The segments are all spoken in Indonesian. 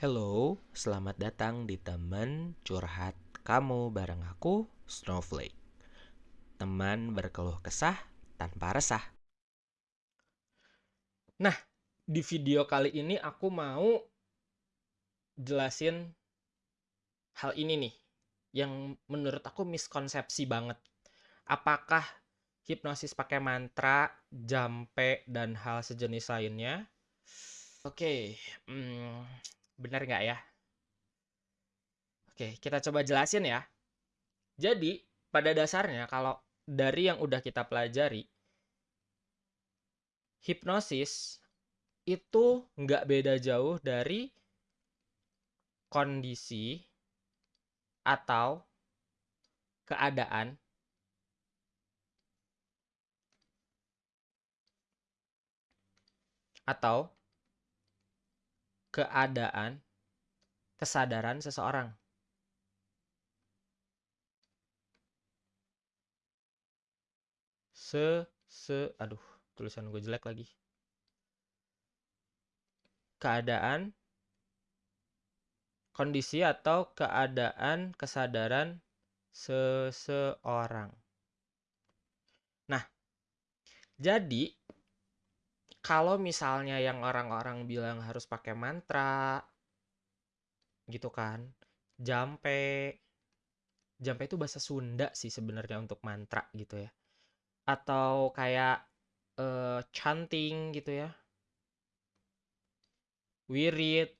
Hello, selamat datang di teman curhat kamu bareng aku, Snowflake. Teman berkeluh kesah tanpa resah. Nah, di video kali ini aku mau jelasin hal ini nih yang menurut aku miskonsepsi banget. Apakah hipnosis pakai mantra, jampe, dan hal sejenis lainnya? Oke, hmm, benar nggak ya? Oke, kita coba jelasin ya. Jadi, pada dasarnya kalau dari yang udah kita pelajari, hipnosis itu nggak beda jauh dari kondisi atau keadaan atau keadaan kesadaran seseorang. Se se aduh, tulisan gue jelek lagi. Keadaan kondisi atau keadaan kesadaran seseorang. Nah, jadi kalau misalnya yang orang-orang bilang harus pakai mantra gitu kan, jampe jampe itu bahasa Sunda sih sebenarnya untuk mantra gitu ya. Atau kayak uh, chanting gitu ya. Wirid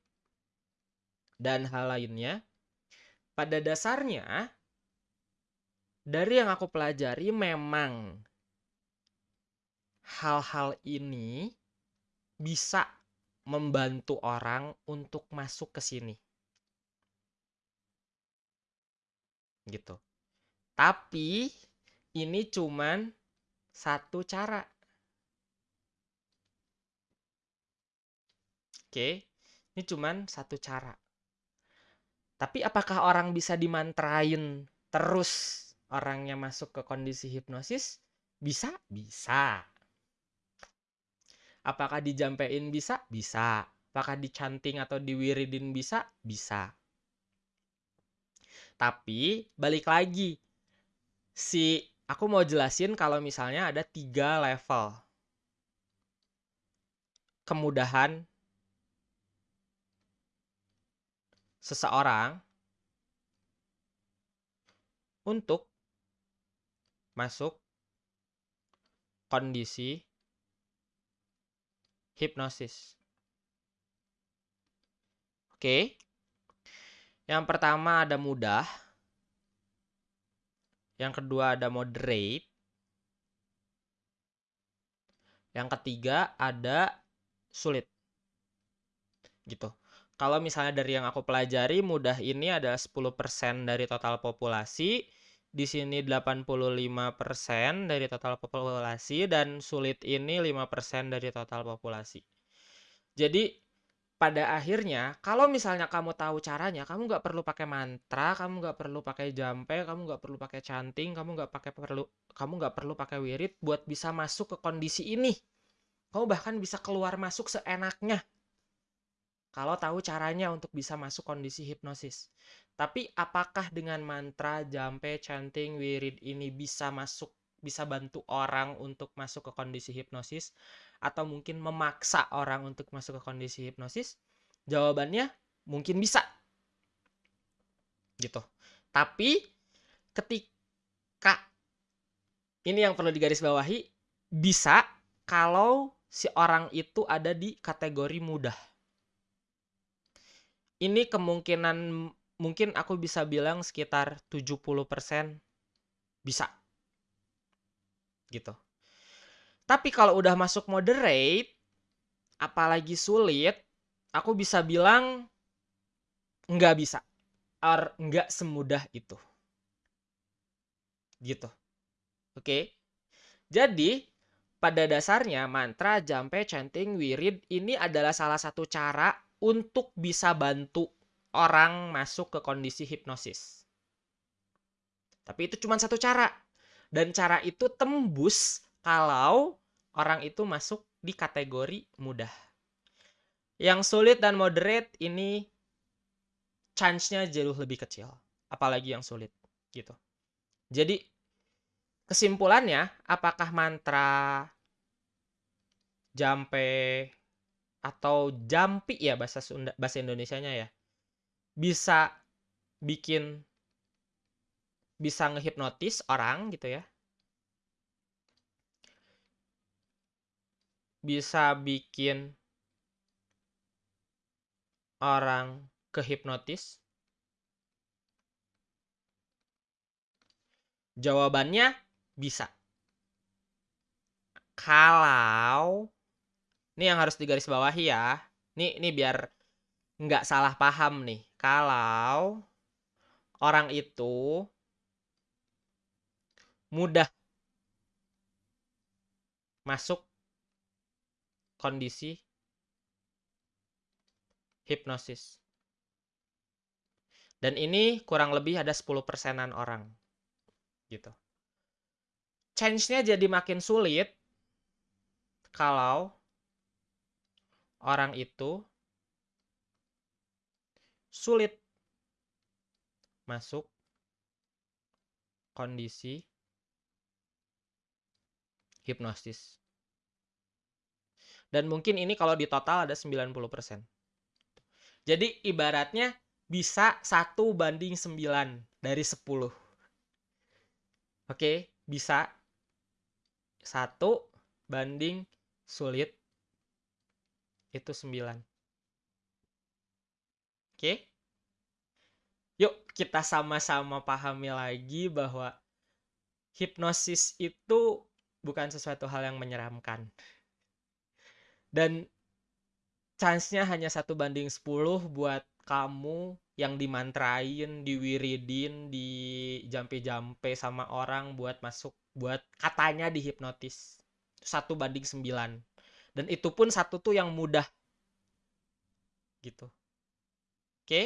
dan hal lainnya. Pada dasarnya dari yang aku pelajari memang hal-hal ini bisa membantu orang untuk masuk ke sini. Gitu. Tapi ini cuman satu cara. Oke, ini cuman satu cara. Tapi apakah orang bisa dimantrain terus orangnya masuk ke kondisi hipnosis? Bisa, bisa. Apakah dijampein bisa? Bisa. Apakah dicanting atau diwiridin bisa? Bisa. Tapi balik lagi, si aku mau jelasin kalau misalnya ada tiga level kemudahan seseorang untuk masuk kondisi hipnosis. Oke. Yang pertama ada mudah. Yang kedua ada moderate. Yang ketiga ada sulit. Gitu. Kalau misalnya dari yang aku pelajari, mudah ini adalah 10% dari total populasi. Di sini 85% dari total populasi dan sulit ini 5% dari total populasi. Jadi pada akhirnya kalau misalnya kamu tahu caranya, kamu nggak perlu pakai mantra, kamu nggak perlu pakai jampe, kamu nggak perlu pakai canting, kamu nggak pakai perlu, kamu nggak perlu pakai wirid buat bisa masuk ke kondisi ini. Kamu bahkan bisa keluar masuk seenaknya kalau tahu caranya untuk bisa masuk kondisi hipnosis. Tapi apakah dengan mantra, jampe, chanting, wirid ini bisa masuk, bisa bantu orang untuk masuk ke kondisi hipnosis? Atau mungkin memaksa orang untuk masuk ke kondisi hipnosis? Jawabannya mungkin bisa. Gitu. Tapi ketika ini yang perlu digarisbawahi, bisa kalau si orang itu ada di kategori mudah ini kemungkinan mungkin aku bisa bilang sekitar 70% bisa. Gitu. Tapi kalau udah masuk moderate, apalagi sulit, aku bisa bilang nggak bisa. Or nggak semudah itu. Gitu. Oke. Jadi, pada dasarnya mantra, jampe, chanting, wirid ini adalah salah satu cara untuk bisa bantu orang masuk ke kondisi hipnosis. Tapi itu cuma satu cara. Dan cara itu tembus kalau orang itu masuk di kategori mudah. Yang sulit dan moderate ini chance-nya jauh lebih kecil, apalagi yang sulit gitu. Jadi kesimpulannya, apakah mantra jampe atau jampi ya bahasa Sunda bahasa Indonesianya ya, bisa bikin bisa ngehipnotis orang gitu ya. Bisa bikin orang kehipnotis? Jawabannya bisa. Kalau ini yang harus digarisbawahi ya. Nih, ini biar nggak salah paham nih. Kalau orang itu mudah masuk kondisi hipnosis. Dan ini kurang lebih ada 10 persenan orang. Gitu. Change-nya jadi makin sulit kalau orang itu sulit masuk kondisi hipnosis. Dan mungkin ini kalau di total ada 90%. Jadi ibaratnya bisa satu banding 9 dari 10. Oke, bisa satu banding sulit itu 9. Oke. Yuk kita sama-sama pahami lagi bahwa hipnosis itu bukan sesuatu hal yang menyeramkan. Dan chance-nya hanya satu banding 10 buat kamu yang dimantrain, diwiridin, di jampe-jampe sama orang buat masuk, buat katanya dihipnotis. Satu banding sembilan. Dan itu pun satu tuh yang mudah. Gitu. Oke?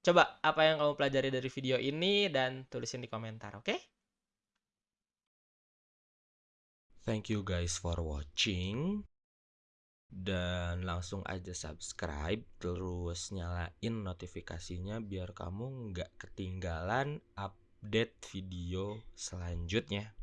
Coba apa yang kamu pelajari dari video ini dan tulisin di komentar, oke? Thank you guys for watching dan langsung aja subscribe terus nyalain notifikasinya biar kamu nggak ketinggalan update video selanjutnya